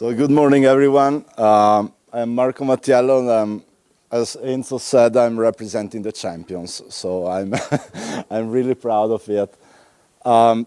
So good morning, everyone. Um, I'm Marco Mattiello, and I'm, as Enzo said, I'm representing the champions. So I'm, I'm really proud of it. Um,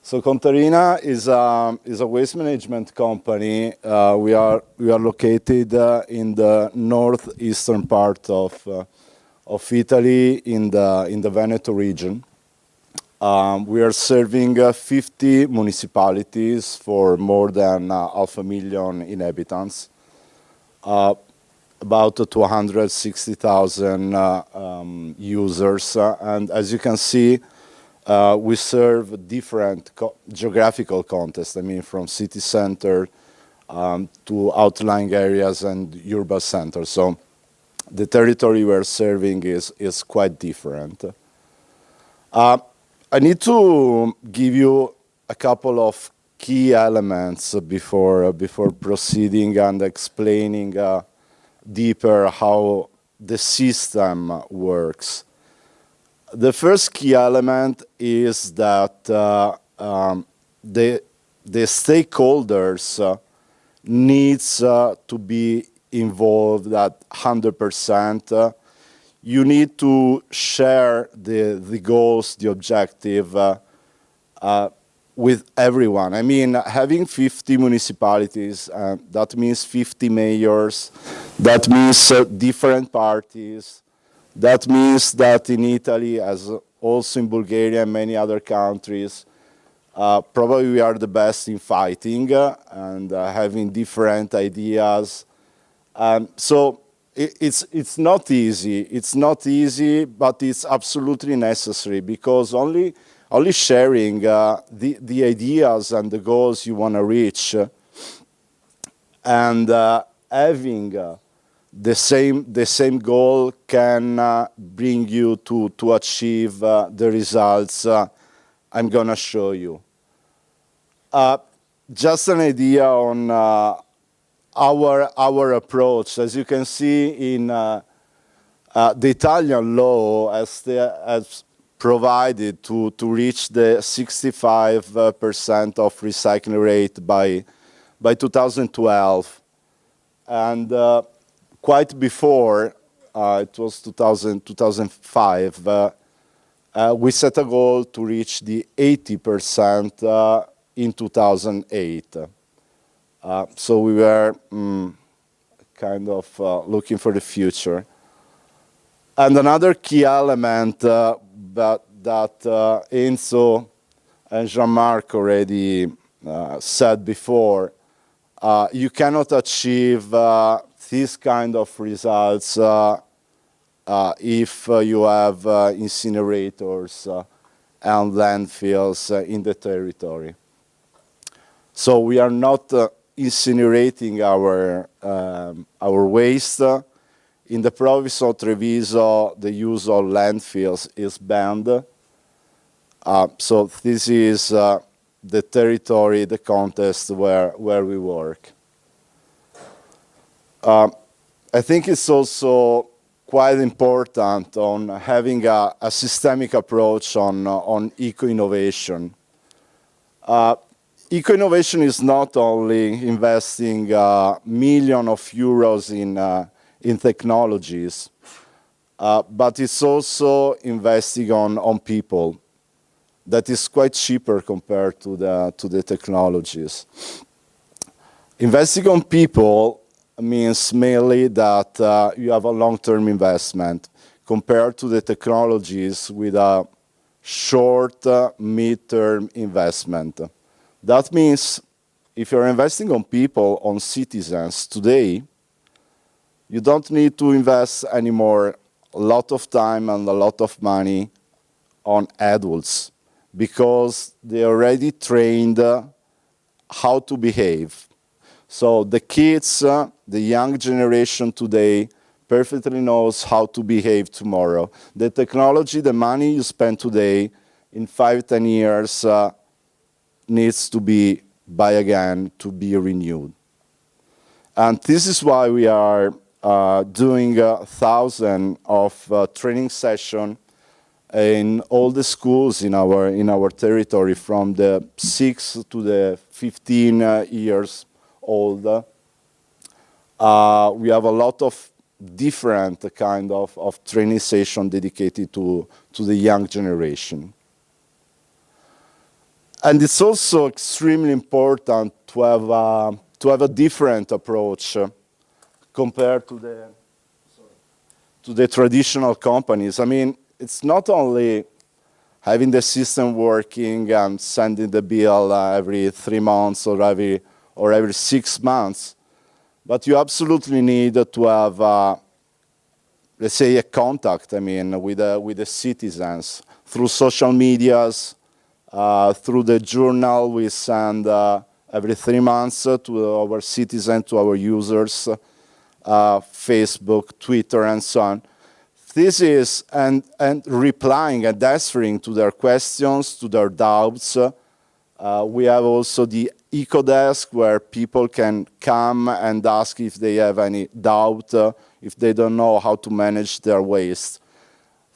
so Contarina is a, is a waste management company. Uh, we, are, we are located uh, in the northeastern part of, uh, of Italy in the, in the Veneto region. Um, we are serving uh, 50 municipalities for more than uh, half a million inhabitants, uh, about 260,000 uh, um, users. Uh, and as you can see, uh, we serve different co geographical contexts, I mean, from city center um, to outlying areas and urban centers. So the territory we're serving is, is quite different. I need to give you a couple of key elements before, uh, before proceeding and explaining uh, deeper how the system works. The first key element is that uh, um, the, the stakeholders uh, needs uh, to be involved at 100% you need to share the, the goals, the objective uh, uh, with everyone. I mean, having 50 municipalities, uh, that means 50 mayors, that means uh, different parties, that means that in Italy, as also in Bulgaria and many other countries, uh, probably we are the best in fighting uh, and having different ideas. Um, so it's, it's not easy. It's not easy, but it's absolutely necessary because only, only sharing uh, the, the ideas and the goals you want to reach uh, and uh, having uh, the, same, the same goal can uh, bring you to, to achieve uh, the results I'm going to show you. just an idea on our, our approach. As you can see in uh, uh, the Italian law as, the, as provided to, to reach the 65% of recycling rate by, by 2012. And uh, quite before, uh, it was 2000, 2005, uh, uh, we set a goal to reach the 80% in 2008. Uh, so we were mm, kind of uh, looking for the future. And another key element uh, that, uh, Enzo and Jean-Marc already uh, said before, uh, you cannot achieve this kind of results if you have incinerators and landfills in the territory. So we are not incinerating our, um, our waste. In the province of Treviso, the use of landfills is banned. Uh, so this is uh, the territory, the context where, where we work. Uh, I think it's also quite important on having a, a systemic approach on, on eco-innovation. Eco-innovation is not only investing uh, millions of euros in, uh, in technologies, uh, but it's also investing on, on people that is quite cheaper compared to the, to the technologies. Investing on people means mainly that uh, you have a long-term investment compared to the technologies with a short, uh, mid-term investment. That means if you're investing on people, on citizens today, you don't need to invest anymore a lot of time and a lot of money on adults because they already trained uh, how to behave. So the kids, uh, the young generation today perfectly knows how to behave tomorrow. The technology, the money you spend today, in five, ten years, uh, needs to be buy again to be renewed. And this is why we are uh, doing a thousand of uh, training session in all the schools in our in our territory from the 6 to the 15 uh, years old. Uh, we have a lot of different kind of, of training session dedicated to, to the young generation. And it's also extremely important to have, uh, to have a different approach uh, compared to the, to the traditional companies. I mean, it's not only having the system working and sending the bill uh, every three months or every, or every six months, but you absolutely need to have, uh, let's say, a contact, I mean, with, uh, with the citizens through social medias, through the journal we send uh, every three months to our citizens, to our users, uh, Facebook, Twitter, and so on this is, and, and replying and answering to their questions, to their doubts. Uh, we have also the EcoDesk where people can come and ask if they have any doubt, uh, if they don't know how to manage their waste.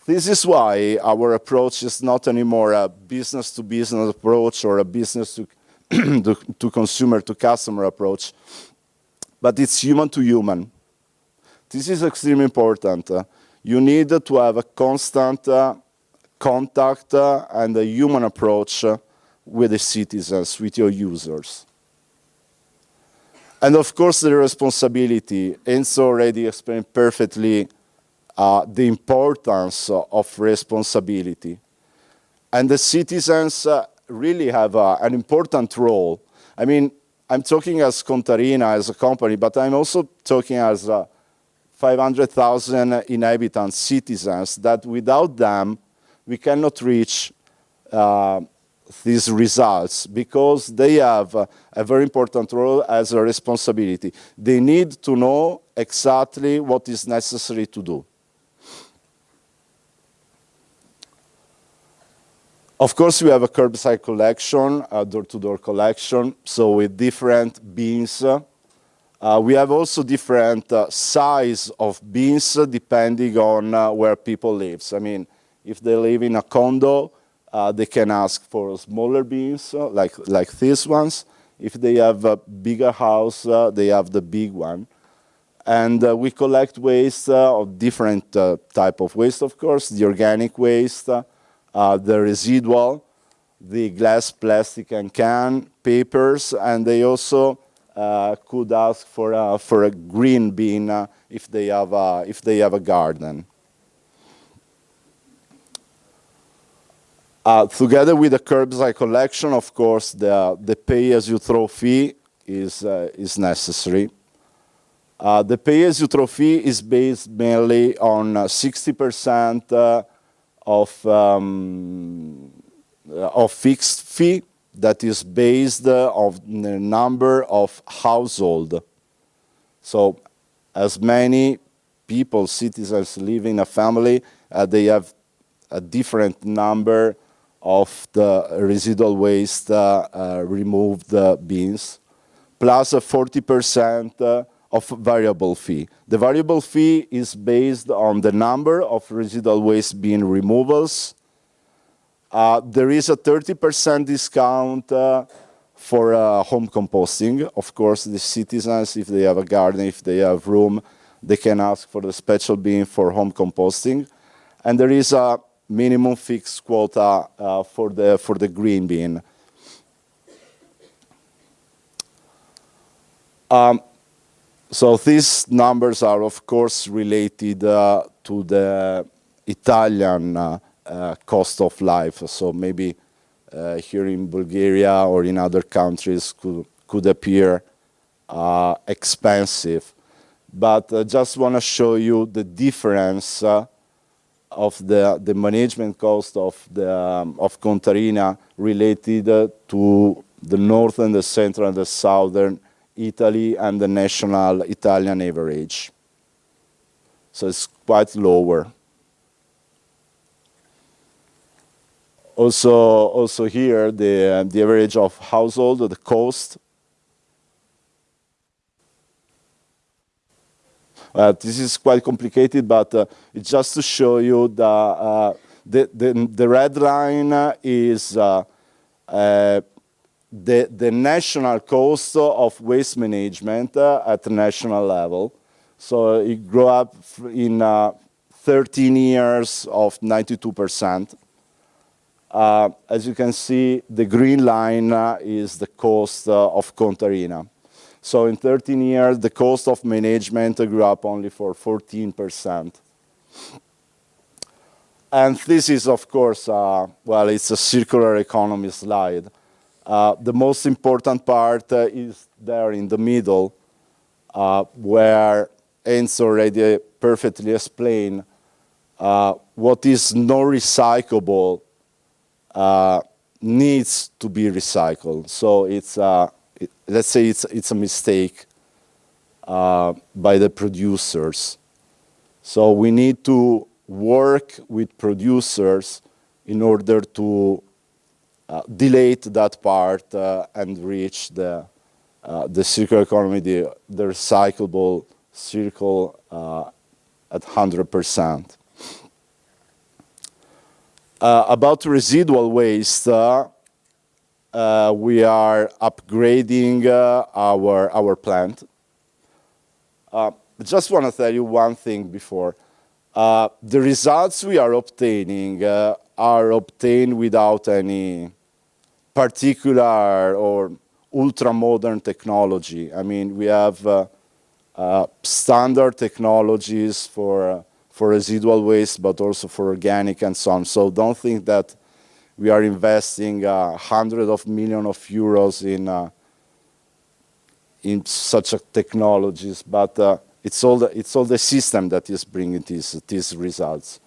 This is why our approach is not anymore a business-to-business -business approach or a business-to-consumer-to-customer approach, but it's human-to-human. -human. This is extremely important. Uh, you need to have a constant uh, contact uh, and a human approach uh, with the citizens, with your users. And of course, the responsibility. Enzo already explained perfectly uh, the importance of responsibility. And the citizens uh, really have uh, an important role. I mean, I'm talking as Contarina, as a company, but I'm also talking as a 500,000 inhabitants, citizens, that without them, we cannot reach uh, these results because they have uh, a very important role as a responsibility. They need to know exactly what is necessary to do. Of course, we have a curbside collection, a door-to-door -door collection, so with different bins uh, uh, we have also different uh, size of bins depending on uh, where people live. I mean, if they live in a condo, uh, they can ask for smaller bins uh, like, like these ones. If they have a bigger house, uh, they have the big one. And we collect waste of different type of waste, of course, the organic waste, the residual, the glass, plastic, and can, papers, and they also uh, could ask for a, for a green bin uh, if they have a, if they have a garden. Uh, together with the curbside collection, of course, the, the pay-as-you-throw fee is, uh, is necessary. Uh, the pay-as-you-throw fee is based mainly on 60% uh, of, um, of fixed fee that is based on the number of household. So as many people, citizens live in a family, uh, they have a different number of the residual waste uh, uh, removed uh, bins, plus a 40% uh, of variable fee. The variable fee is based on the number of residual waste bin removals uh, there is a 30% discount uh, for uh, home composting. Of course, the citizens, if they have a garden, if they have room, they can ask for the special bin for home composting. And there is a minimum fixed quota uh, for, the, for the green bin. Um, so these numbers are, of course, related uh, to the Italian uh, uh, cost of life. So maybe here in Bulgaria or in other countries could, appear expensive. But I just want to show you the difference of the, the management cost of, the, um, of Contarina related to the north and the central, and the southern Italy and the national Italian average. So it's quite lower. Also, also here, the, the average of household, the cost. Uh, this is quite complicated, but uh, it's just to show you the, uh, the, the, the red line is uh, uh, the, the national cost of waste management uh, at the national level. So it grew up in uh, 13 years of 92%. Uh, as you can see, the green line uh, is the cost uh, of Contarina. So in 13 years, the cost of management grew up only for 14%. And this is, of course, uh, well, it's a circular economy slide. Uh, the most important part uh, is there in the middle, uh, where Heinz already perfectly explained uh, what is not recyclable uh, needs to be recycled. So it's, it, let's say it's, it's a mistake by the producers. So we need to work with producers in order to uh, delete that part uh, and reach the, uh, the circular economy, the, the recyclable circle uh, at 100%. Uh, about residual waste, uh, we are upgrading our, our plant. I just want to tell you one thing before. Uh, the results we are obtaining uh, are obtained without any particular or ultra-modern technology. I mean, we have uh, uh standard technologies for, uh, for residual waste, but also for organic and so on. So don't think that we are investing hundreds of millions of euros in, in such technologies, but it's all the, it's all the system that is bringing these, these results.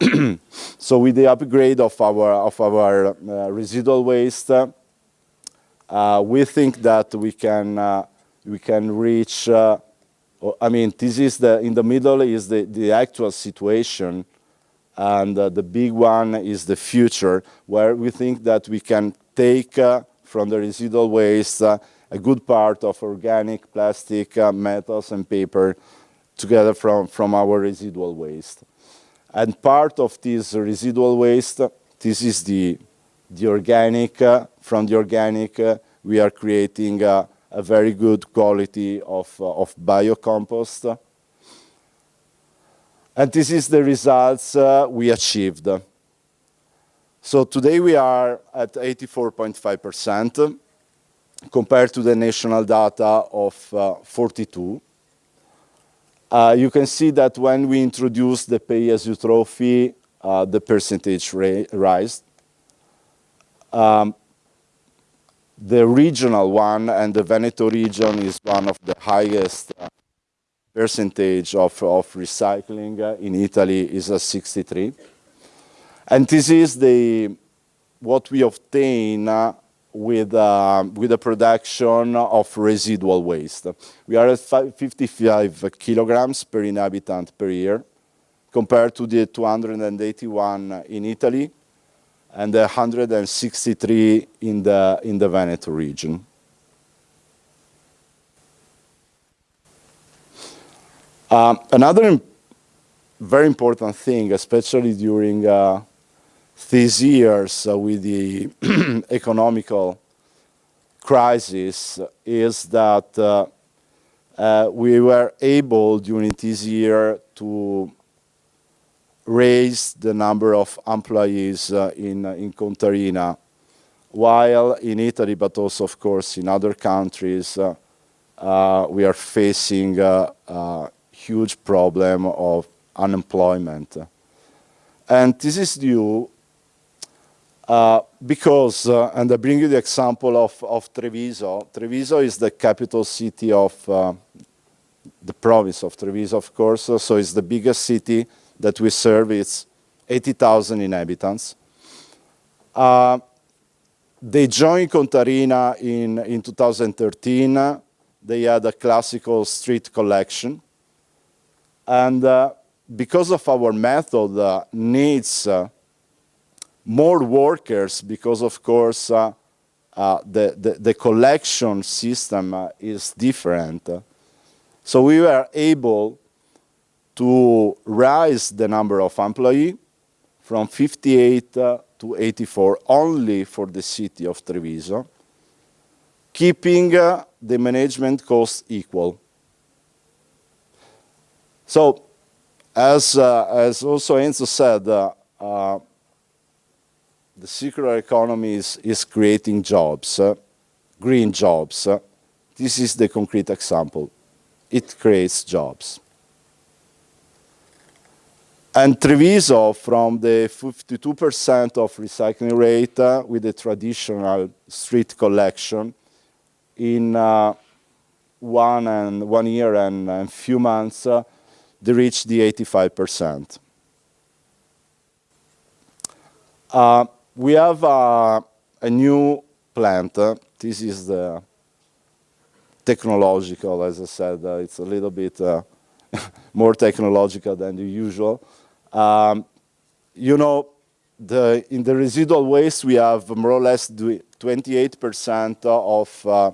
so with the upgrade of our, of our uh, residual waste, uh, we think that we can, uh, we can reach, uh, I mean, this is the, in the middle is the, the actual situation, and uh, the big one is the future, where we think that we can take from the residual waste a good part of organic plastic, metals and paper together from, from our residual waste. And part of this residual waste, this is the, the organic, uh, from the organic uh, we are creating uh, a very good quality of, uh, of biocompost. And this is the results uh, we achieved. So today we are at 84.5% compared to the national data of uh, 42. Uh, you can see that when we introduced the pay-as-you-throw fee, uh, the percentage rise. Um, the regional one and the Veneto region is one of the highest uh, percentage of, of recycling uh, in Italy is a 63. And this is the what we obtain uh, with, uh, with the production of residual waste. We are at 55 kilograms per inhabitant per year, compared to the 281 in Italy and the 163 in the, in the Veneto region. Um, another very important thing, especially during uh, these years uh, with the economical crisis is that uh, uh, we were able during this year to raise the number of employees uh, in, uh, in Contarina, while in Italy, but also of course in other countries, uh, we are facing a huge problem of unemployment. And this is due uh, because, uh, and I bring you the example of, of Treviso. Treviso is the capital city of uh, the province of Treviso, of course, so it's the biggest city that we serve. It's 80,000 inhabitants. Uh, they joined Contarina in, in 2013. They had a classical street collection. And uh, because of our method, uh, needs more workers because, of course, uh, uh, the, the, the, collection system uh, is different. So we were able to rise the number of employees from 58 uh, to 84 only for the city of Treviso, keeping uh, the management cost equal. So, as, uh, as also Enzo said, the circular economy is, is creating jobs, uh, green jobs. this is the concrete example. It creates jobs. And Treviso, from the 52% of recycling rate uh, with the traditional street collection, in uh, one and one year and a few months, uh, they reached the 85%. Uh, we have uh, a new plant. this is the technological, as I said. Uh, it's a little bit more technological than the usual. Um, you know, the, in the residual waste, we have more or less 28% of uh,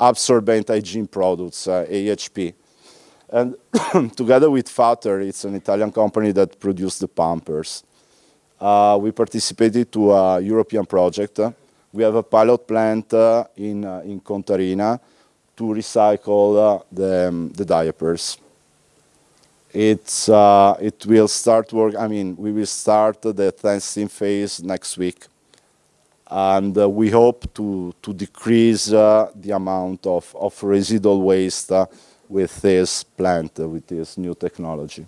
absorbent hygiene products, uh, AHP. And together with Fater, it's an Italian company that produced the Pampers. Uh, we participated to a European project. We have a pilot plant uh, in, uh, in Contarina to recycle uh, the, um, the diapers. It's, uh, it will start work, I mean, we will start the testing phase next week. And uh, we hope to, to decrease the amount of, of residual waste with this plant, with this new technology.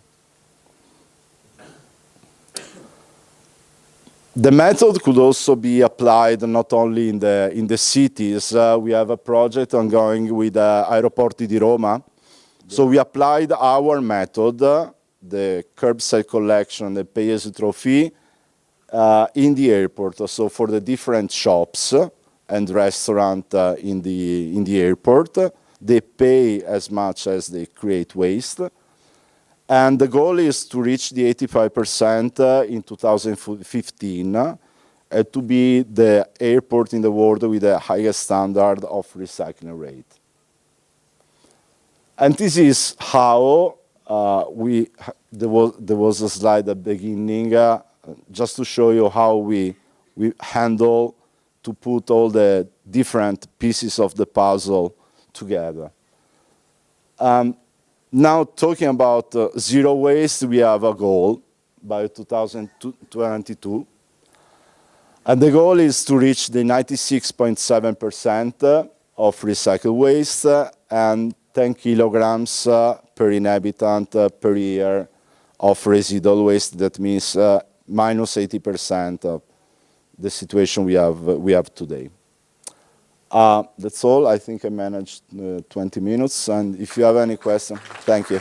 The method could also be applied not only in the, in the cities. Uh, we have a project ongoing with uh, Aeroporti di Roma, so we applied our method, the curbside collection, the pay-as-you-throw uh, in the airport. So for the different shops and restaurants uh, in, the, in the airport, they pay as much as they create waste. And the goal is to reach the 85% uh, in 2015 uh, to be the airport in the world with the highest standard of recycling rate. And this is how uh, we, there was, there was a slide at the beginning, uh, just to show you how we, we handle to put all the different pieces of the puzzle together. Um, now talking about uh, zero waste, we have a goal by 2022. And the goal is to reach the 96.7% of recycled waste and 10 kilograms uh, per inhabitant uh, per year of residual waste. That means uh, minus 80% of the situation we have, we have today. Uh, that's all. I think I managed uh, 20 minutes. And if you have any questions, thank you.